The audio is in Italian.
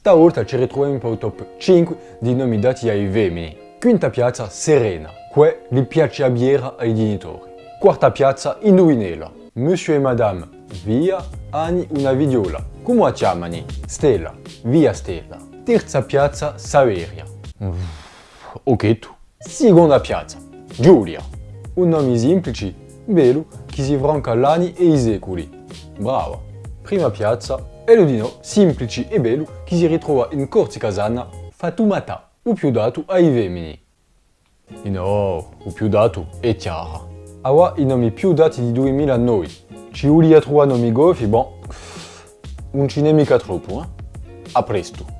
Stavolta ci ritroviamo il top 5 di nomi dati ai femmini. Quinta piazza Serena, que gli piace a biera ai genitori. Quarta piazza Indovinela, Monsieur e Madame, via Ani una vidiola. Come chiamani? Stella, via Stella. Terza piazza Saveria. Ok tu. Seconda piazza Giulia. Un nome semplice, bello, che si franca l'anni e i secoli. Brava. Prima piazza Elodino, semplice e bello, che si ritrova in Corsi Casana, Fatumata, o più dato ai femmini. No, o più dato è. Awa i nomi più dati di 2009. Ci volia trovare nomi gofi, bon, non ce n'è troppo, eh? A presto.